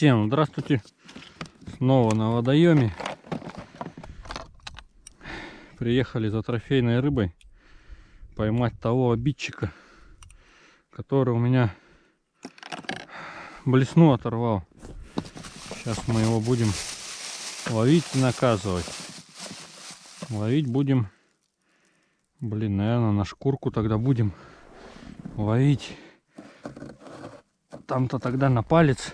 Всем здравствуйте. Снова на водоеме. Приехали за трофейной рыбой поймать того обидчика, который у меня блесну оторвал. Сейчас мы его будем ловить и наказывать. Ловить будем, блин, наверное, на шкурку тогда будем ловить. Там-то тогда на палец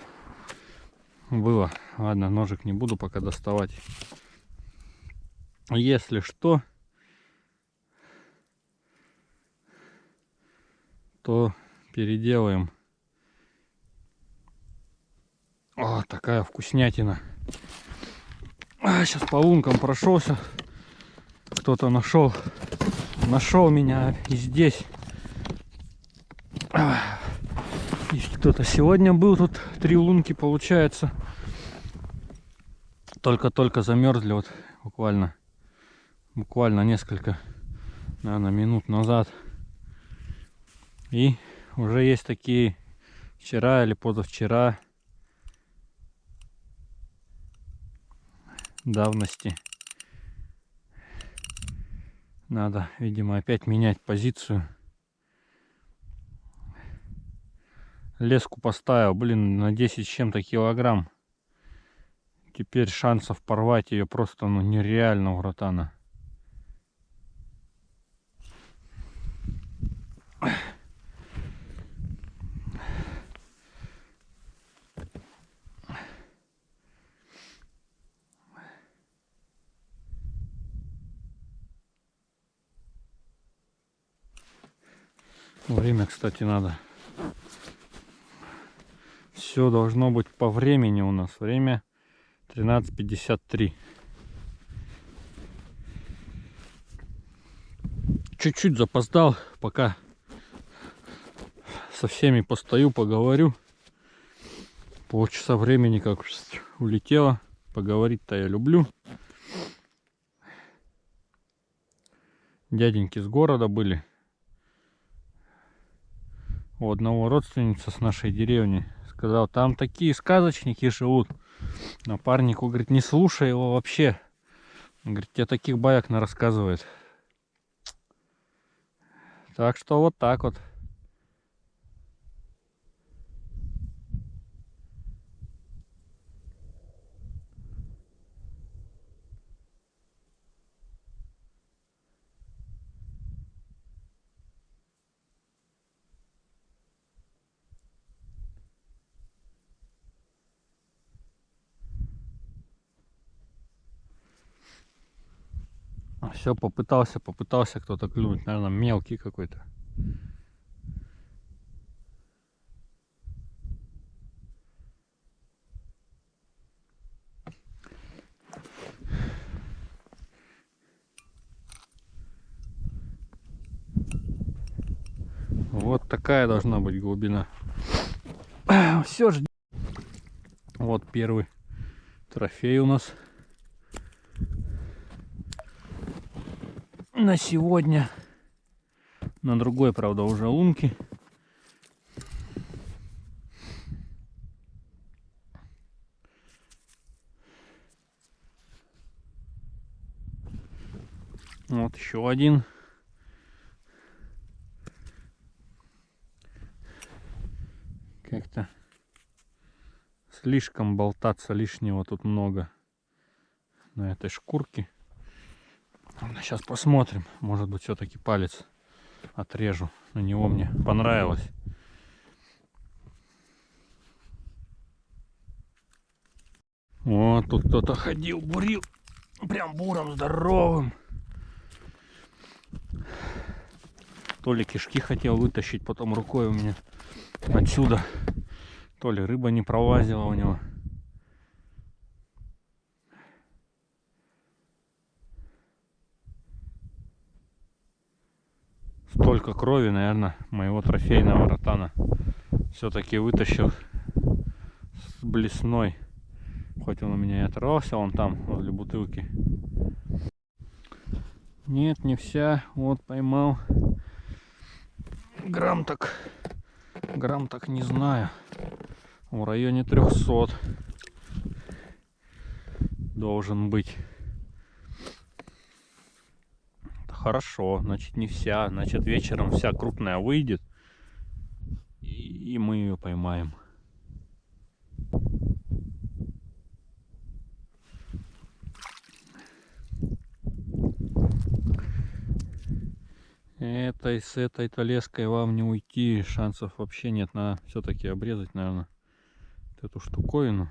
было. Ладно, ножик не буду пока доставать. Если что, то переделаем. О, такая вкуснятина. А, сейчас по лункам прошелся. Кто-то нашел. Нашел меня и здесь. И кто-то сегодня был тут. Три лунки получается. Только-только замерзли вот буквально. Буквально несколько, наверное, минут назад. И уже есть такие вчера или позавчера давности. Надо, видимо, опять менять позицию. Леску поставил, блин, на 10 с чем-то килограмм. Теперь шансов порвать ее просто ну, нереально у ротана. Время, кстати, надо. Все должно быть по времени у нас. Время 13.53. Чуть-чуть запоздал, пока со всеми постою, поговорю. Полчаса времени как улетело. Поговорить-то я люблю. Дяденьки с города были у одного родственница с нашей деревни. Сказал, там такие сказочники живут. Напарнику, говорит, не слушай его вообще. Он говорит, тебе таких баек на рассказывает. Так что вот так вот. Все, попытался, попытался кто-то клюнуть. Наверное, мелкий какой-то. Вот такая должна быть глубина. Все же. Вот первый трофей у нас. На сегодня. На другой, правда, уже лунки. Вот еще один. Как-то слишком болтаться лишнего тут много на этой шкурке. Сейчас посмотрим. Может быть, все-таки палец отрежу. На него мне понравилось. Вот тут кто-то ходил, бурил. Прям буром здоровым. То ли кишки хотел вытащить, потом рукой у меня отсюда. То ли рыба не пролазила у него. Столько крови, наверное, моего трофейного ротана все-таки вытащил с блесной. Хоть он у меня и оторвался, он там, возле бутылки. Нет, не вся. Вот поймал. Грамм так, грамм так не знаю. в районе 300 должен быть. Хорошо, значит не вся, значит вечером вся крупная выйдет и мы ее поймаем. Этой с этой-то леской вам не уйти, шансов вообще нет. Надо все-таки обрезать, наверное, эту штуковину,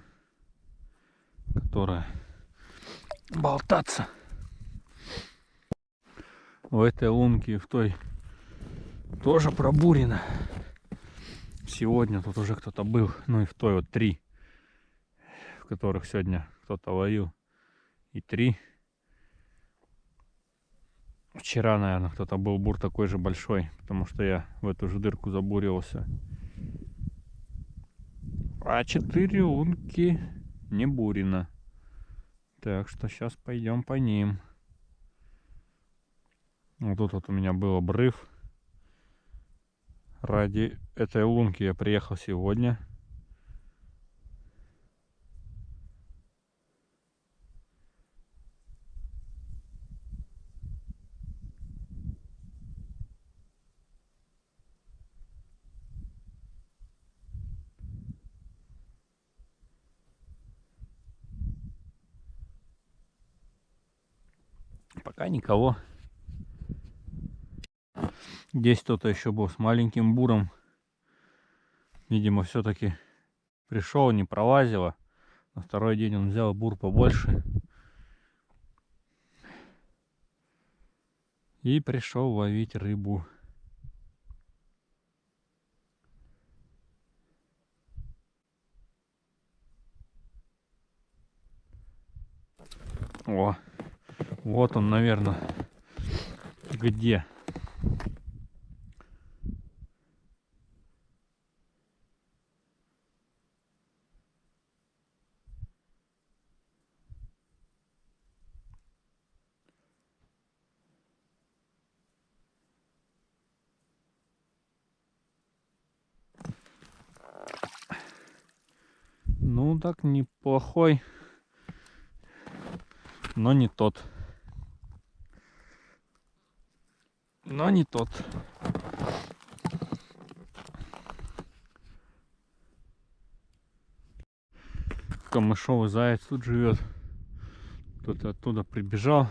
которая болтаться. В этой лунке в той тоже пробурено. Сегодня тут уже кто-то был, ну и в той вот три, в которых сегодня кто-то ловил. И три Вчера, наверное, кто-то был бур такой же большой, потому что я в эту же дырку забурился. А четыре лунки не бурено. Так что сейчас пойдем по ним. Вот тут вот у меня был обрыв. Ради этой лунки я приехал сегодня. Пока никого. Здесь кто-то еще был с маленьким буром. Видимо, все-таки пришел, не пролазило. На второй день он взял бур побольше. И пришел ловить рыбу. О, вот он, наверное, где. Ну так неплохой, но не тот. но не тот. Камышовый заяц тут живет. Кто-то оттуда прибежал,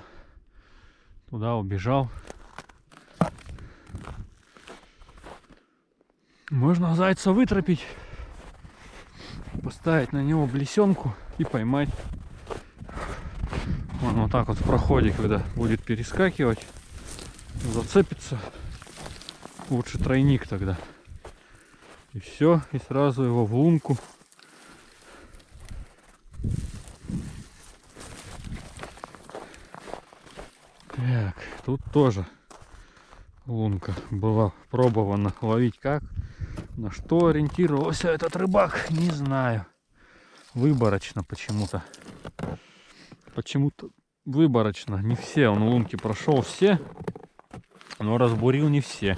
туда убежал. Можно зайца вытропить, поставить на него блесенку и поймать. Он вот так вот в проходе, когда будет перескакивать, зацепится, лучше тройник тогда. И все, и сразу его в лунку. Так, тут тоже лунка была пробована ловить как. На что ориентировался этот рыбак, не знаю. Выборочно почему-то. Почему-то выборочно. Не все он лунки прошел, все но разбурил не все.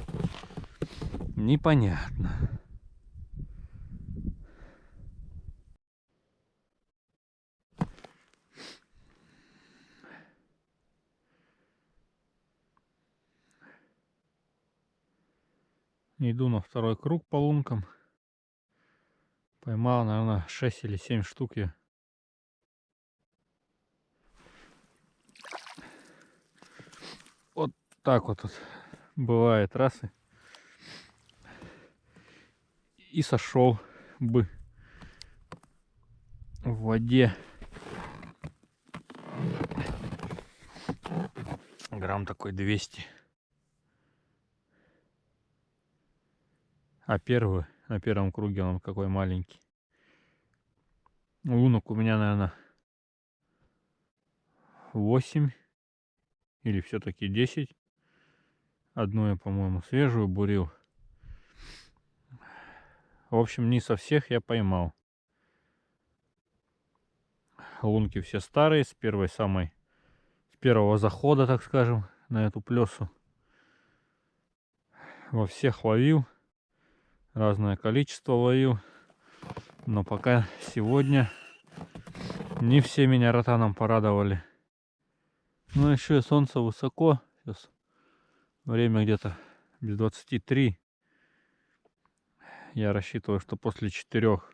Непонятно. Иду на второй круг по лункам. Поймал, наверное, 6 или 7 штук я. Вот так вот бывает раз и, сошел бы в воде грамм такой 200 а первый на первом круге он какой маленький лунок у меня наверное 8 или все-таки 10 Одну я, по-моему, свежую бурил. В общем, не со всех я поймал. Лунки все старые, с первой самой, с первого захода, так скажем, на эту плесу. Во всех ловил. Разное количество ловил. Но пока сегодня не все меня ротаном порадовали. Ну еще и солнце высоко. Сейчас время где-то без 23. Я рассчитываю, что после четырех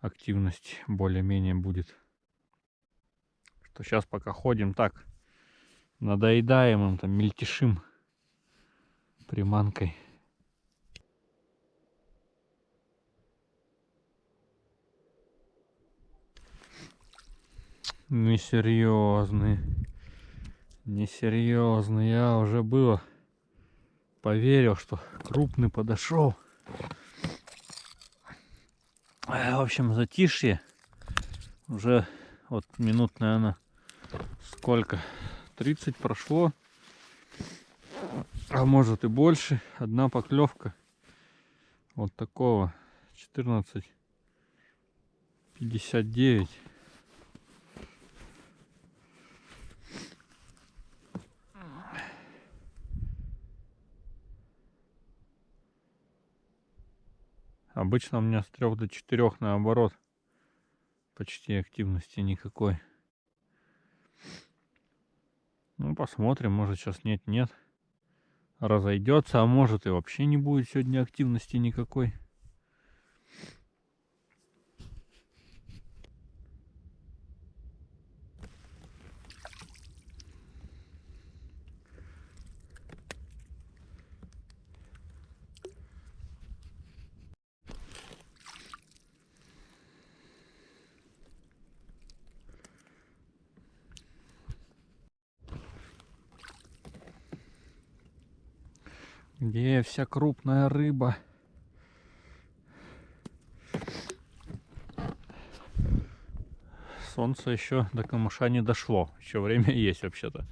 активность более-менее будет. Что сейчас пока ходим так, надоедаем им там, мельтешим приманкой. Несерьезный. Несерьезный. Я уже было поверил, что крупный подошел. В общем, затишье. Уже вот минут, наверное, сколько? 30 прошло. А может и больше. Одна поклевка. Вот такого. 14. 59. Обычно у меня с 3 до 4 наоборот. Почти активности никакой. Ну, посмотрим, может сейчас нет-нет. Разойдется, а может и вообще не будет сегодня активности никакой. Где вся крупная рыба? Солнце еще до камыша не дошло. Еще время есть вообще-то.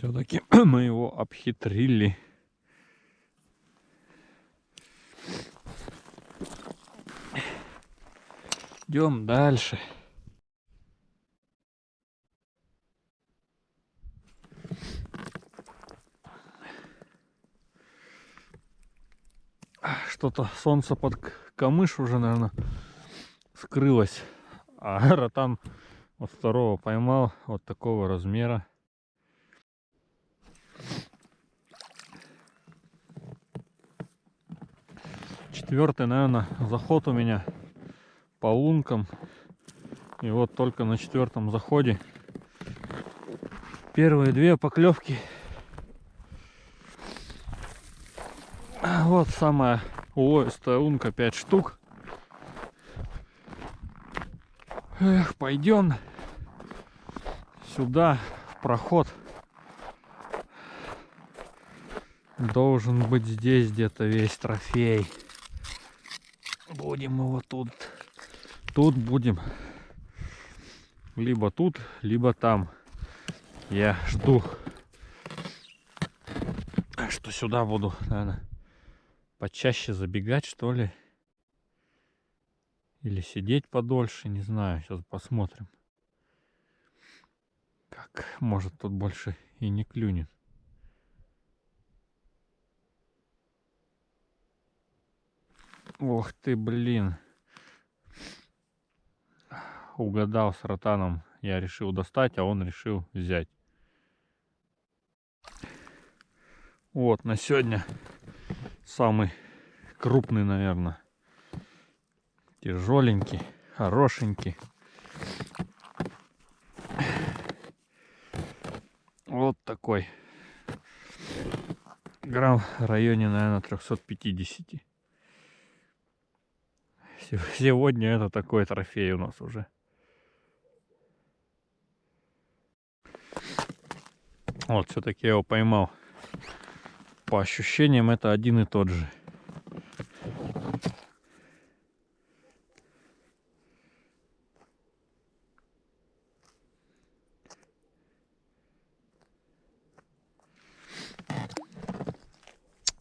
Все-таки мы его обхитрили. Идем дальше. Что-то солнце под камыш уже, наверное, скрылось. А ротан вот второго поймал вот такого размера. Четвертый, наверное, заход у меня по лункам. И вот только на четвертом заходе первые две поклевки. Вот самая Ой, струнка 5 штук. Эх, пойдем сюда, в проход. Должен быть здесь где-то весь трофей. Будем его тут. Тут будем. Либо тут, либо там. Я жду. Что сюда буду, наверное, почаще забегать, что ли. Или сидеть подольше, не знаю. Сейчас посмотрим. Как, может, тут больше и не клюнет. Ох ты, блин. Угадал с ротаном. Я решил достать, а он решил взять. Вот, на сегодня самый крупный, наверное. Тяжеленький, хорошенький. Вот такой. Грамм в районе, наверное, 350. Сегодня это такой трофей у нас уже. Вот, все-таки я его поймал. По ощущениям это один и тот же.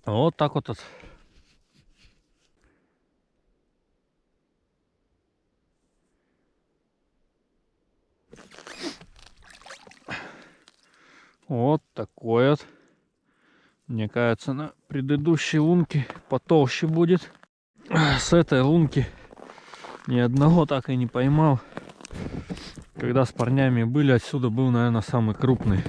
Вот так вот. Вот такой вот. Мне кажется, на предыдущей лунке потолще будет. С этой лунки ни одного так и не поймал. Когда с парнями были, отсюда был, наверное, самый крупный.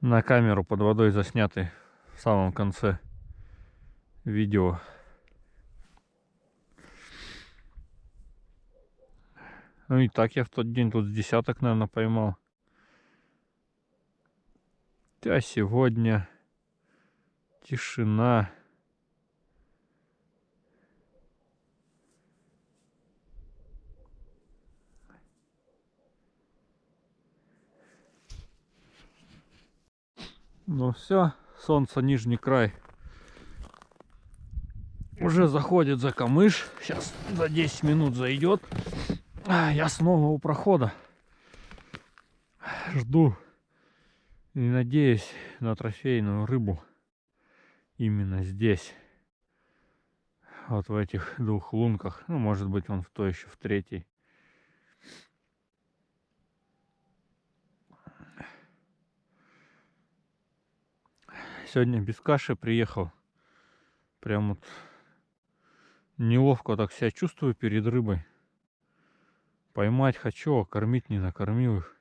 На камеру под водой заснятый в самом конце видео. Ну и так я в тот день тут с десяток, наверное, поймал. А сегодня тишина. Ну все, солнце нижний край уже заходит за камыш. Сейчас за 10 минут зайдет. А, я снова у прохода. Жду и надеюсь на трофейную рыбу именно здесь. Вот в этих двух лунках. Ну, может быть, он в той еще в третьей. Сегодня без каши приехал. Прям вот неловко так себя чувствую перед рыбой. Поймать хочу, а кормить не накормил их.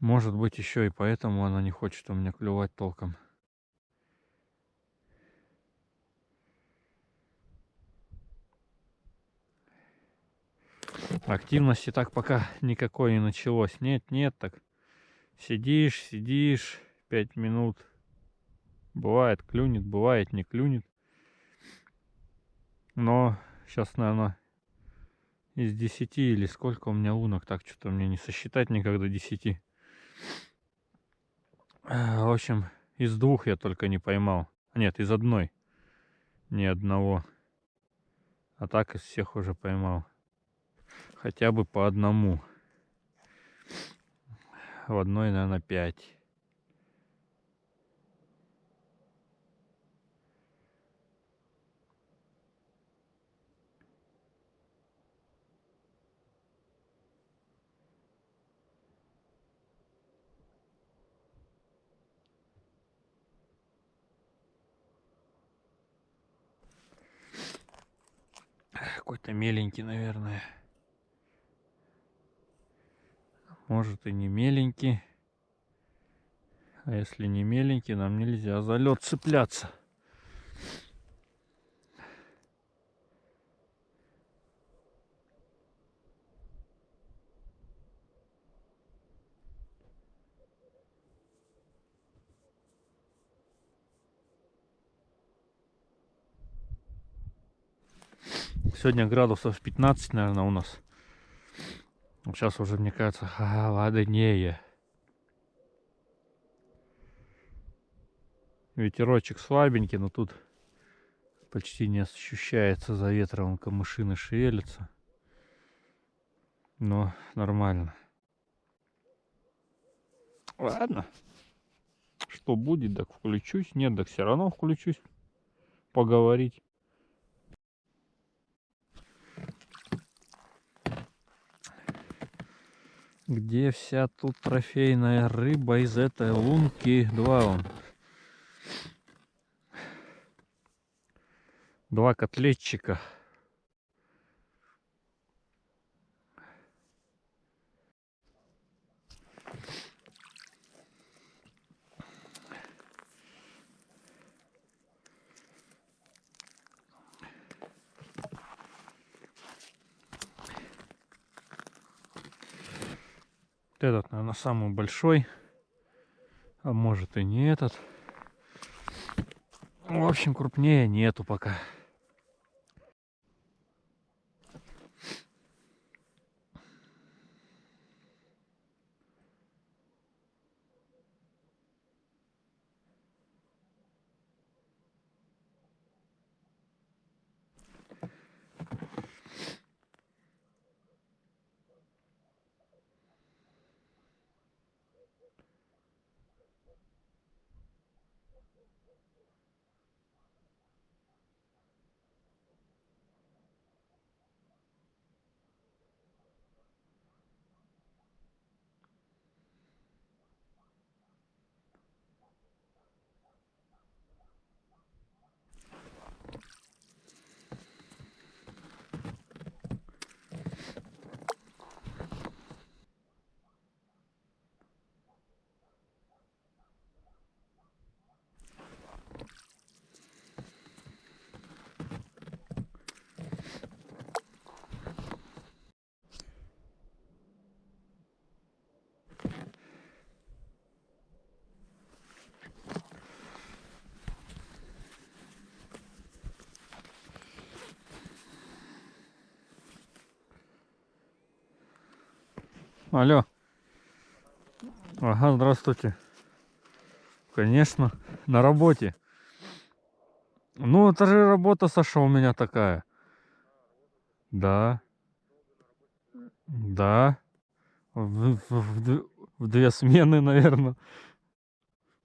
Может быть еще и поэтому она не хочет у меня клювать толком. Активности так пока никакой не началось. Нет, нет, так сидишь, сидишь, пять минут. Бывает клюнет, бывает не клюнет. Но сейчас, наверное, из 10 или сколько у меня лунок, так что-то мне не сосчитать никогда 10. В общем, из двух я только не поймал. Нет, из одной. Ни одного. А так из всех уже поймал. Хотя бы по одному. В одной, наверное, пять. Какой-то меленький, наверное. Может и не меленький. А если не меленький, нам нельзя за лед цепляться. Сегодня градусов 15, наверное, у нас. Сейчас уже, мне кажется, холоднее. Ветерочек слабенький, но тут почти не ощущается за ветром, камышины шевелятся. Но нормально. Ладно. Что будет, так включусь. Нет, так все равно включусь. Поговорить. Где вся тут трофейная рыба из этой лунки? Два он. Два котлетчика. Этот, наверное, самый большой. А может и не этот. В общем, крупнее нету пока. Алло. Ага, здравствуйте. Конечно, на работе. Ну, это же работа, Саша, у меня такая. Да. Да. В, в, в, две смены, наверное.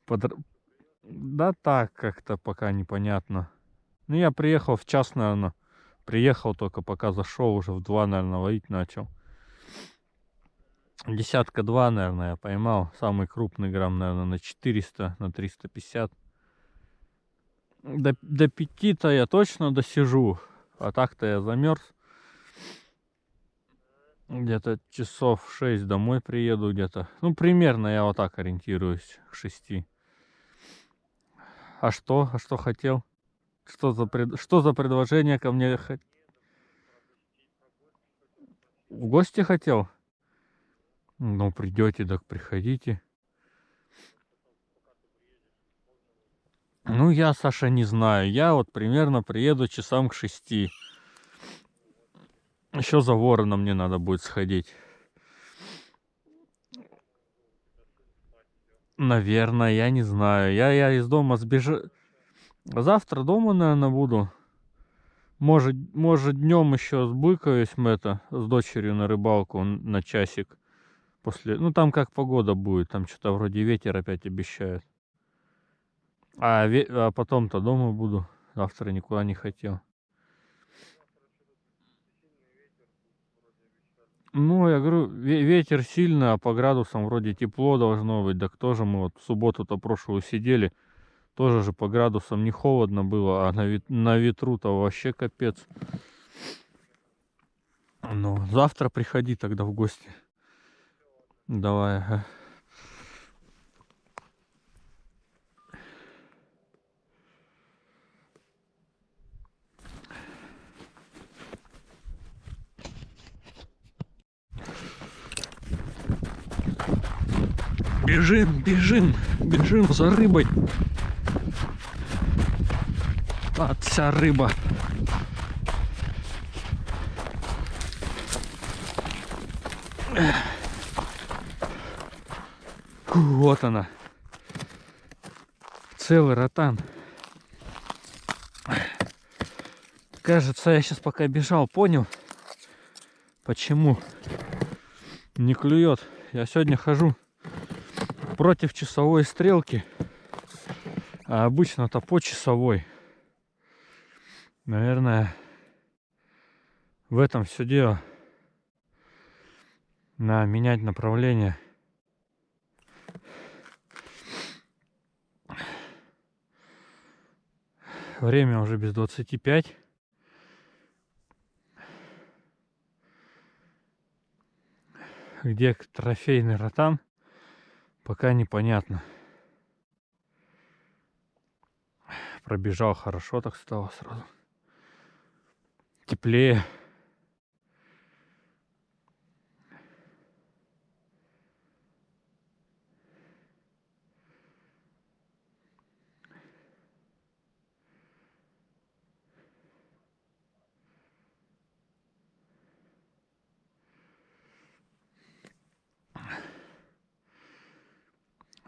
Под... Да так, как-то пока непонятно. Ну, я приехал в час, наверное. Приехал только пока зашел, уже в два, наверное, ловить начал. Десятка два, наверное, я поймал. Самый крупный грамм, наверное, на 400, на 350. До, до пяти-то я точно досижу. А так-то я замерз. Где-то часов 6 домой приеду где-то. Ну, примерно я вот так ориентируюсь к 6. А что? А что хотел? Что за, пред... что за предложение ко мне? В гости хотел? Ну, придете, так приходите. Ну, я, Саша, не знаю. Я вот примерно приеду часам к шести. Еще за вороном мне надо будет сходить. Наверное, я не знаю. Я, я из дома сбежу. Завтра дома, наверное, буду. Может, может днем еще сбыкаюсь мы это с дочерью на рыбалку на часик после... Ну, там как погода будет, там что-то вроде ветер опять обещают. А, ве... а потом-то дома буду, завтра никуда не хотел. Ну, я говорю, ветер сильный, а по градусам вроде тепло должно быть. Так тоже мы вот в субботу-то прошлую сидели, тоже же по градусам не холодно было, а на, вет... на ветру-то вообще капец. Ну, завтра приходи тогда в гости. Давай. Бежим, бежим, бежим за рыбой. А, вся рыба. Эх вот она. Целый ротан. Кажется, я сейчас пока бежал, понял, почему не клюет. Я сегодня хожу против часовой стрелки, а обычно-то по часовой. Наверное, в этом все дело. На менять направление. Время уже без 25. Где трофейный ротан, пока непонятно. Пробежал хорошо, так стало сразу. Теплее.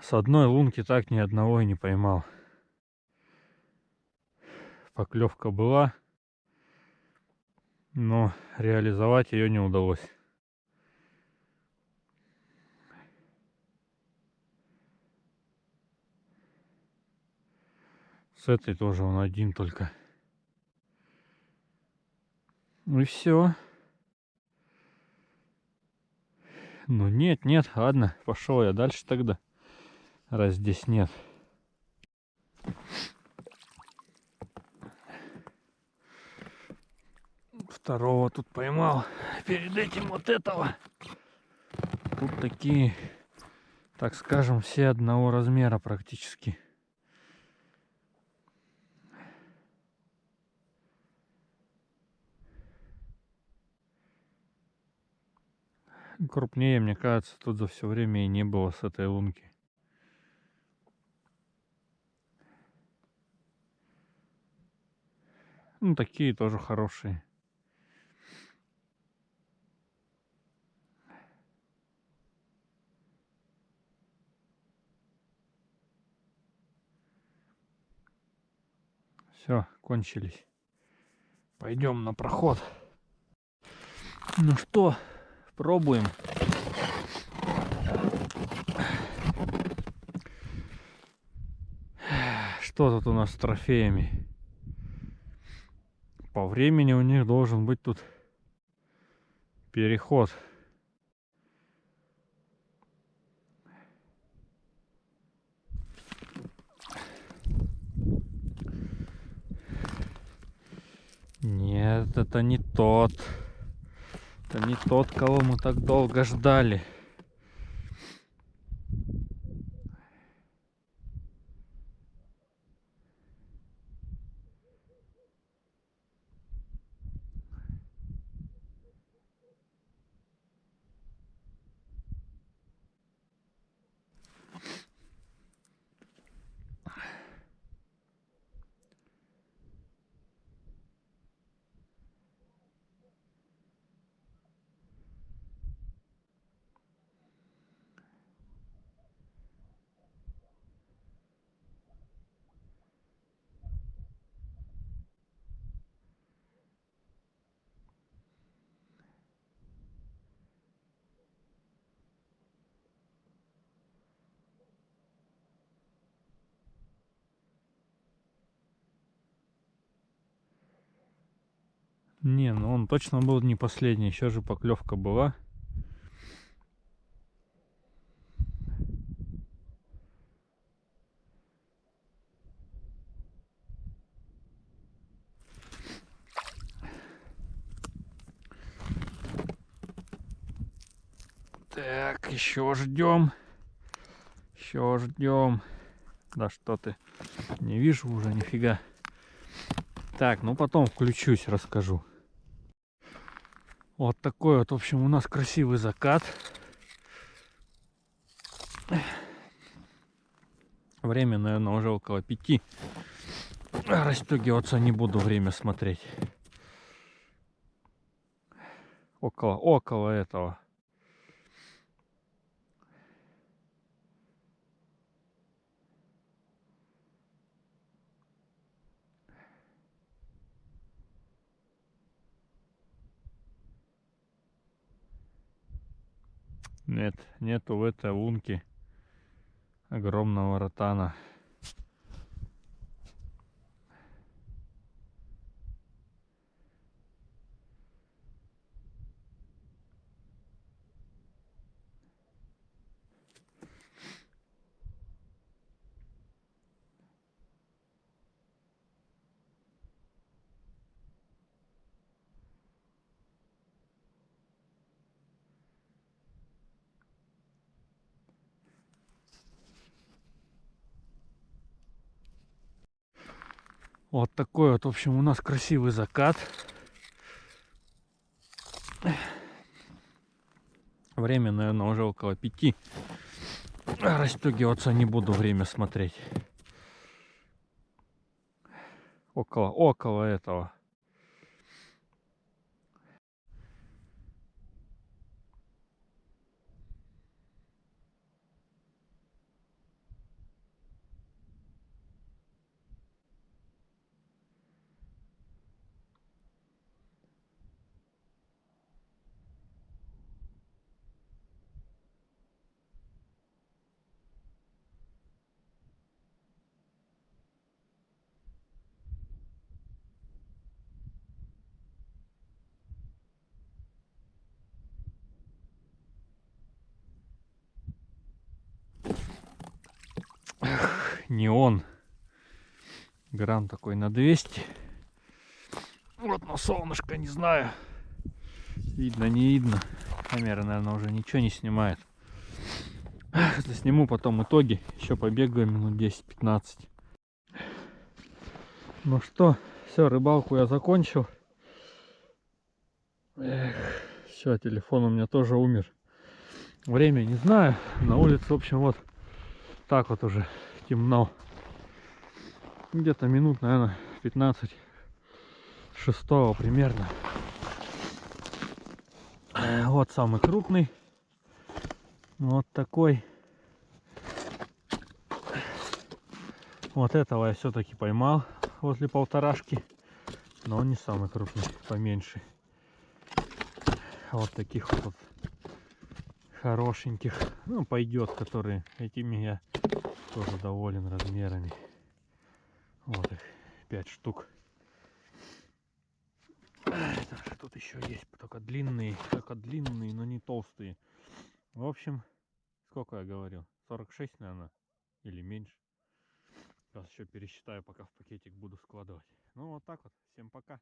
С одной лунки так ни одного и не поймал. Поклевка была, но реализовать ее не удалось. С этой тоже он один только. Ну и все. Ну нет, нет, ладно, пошел я дальше тогда раз здесь нет. Второго тут поймал. Перед этим вот этого. Тут такие, так скажем, все одного размера практически. Крупнее, мне кажется, тут за все время и не было с этой лунки. Ну, такие тоже хорошие. Все, кончились. Пойдем на проход. Ну что, пробуем. Что тут у нас с трофеями? По времени у них должен быть тут переход. Нет, это не тот. Это не тот, кого мы так долго ждали. Не, ну он точно был не последний, еще же поклевка была. Так, еще ждем. Еще ждем. Да что ты. Не вижу уже нифига. Так, ну потом включусь, расскажу. Вот такой вот, в общем, у нас красивый закат. Время, наверное, уже около пяти. Растегиваться не буду, время смотреть. Около, около этого. Нет, нету в этой лунке огромного ротана. Вот такой вот, в общем, у нас красивый закат. Время, наверное, уже около пяти. Расстегиваться не буду время смотреть. Около, около этого. Неон. Грамм такой на 200. Вот на солнышко, не знаю. Видно, не видно. Камера, наверное, уже ничего не снимает. Если сниму потом итоги, еще побегаю минут 10-15. Ну что, все, рыбалку я закончил. все, телефон у меня тоже умер. Время не знаю. На улице, в общем, вот так вот уже темно. Где-то минут, наверное, 15 шестого примерно. Вот самый крупный. Вот такой. Вот этого я все-таки поймал возле полторашки. Но он не самый крупный, поменьше. Вот таких вот хорошеньких. Ну, пойдет, которые этими я тоже доволен размерами. Вот их 5 штук. Даже тут еще есть, только длинные, только длинные, но не толстые. В общем, сколько я говорил? 46, наверное, или меньше. Сейчас еще пересчитаю, пока в пакетик буду складывать. Ну вот так вот. Всем пока.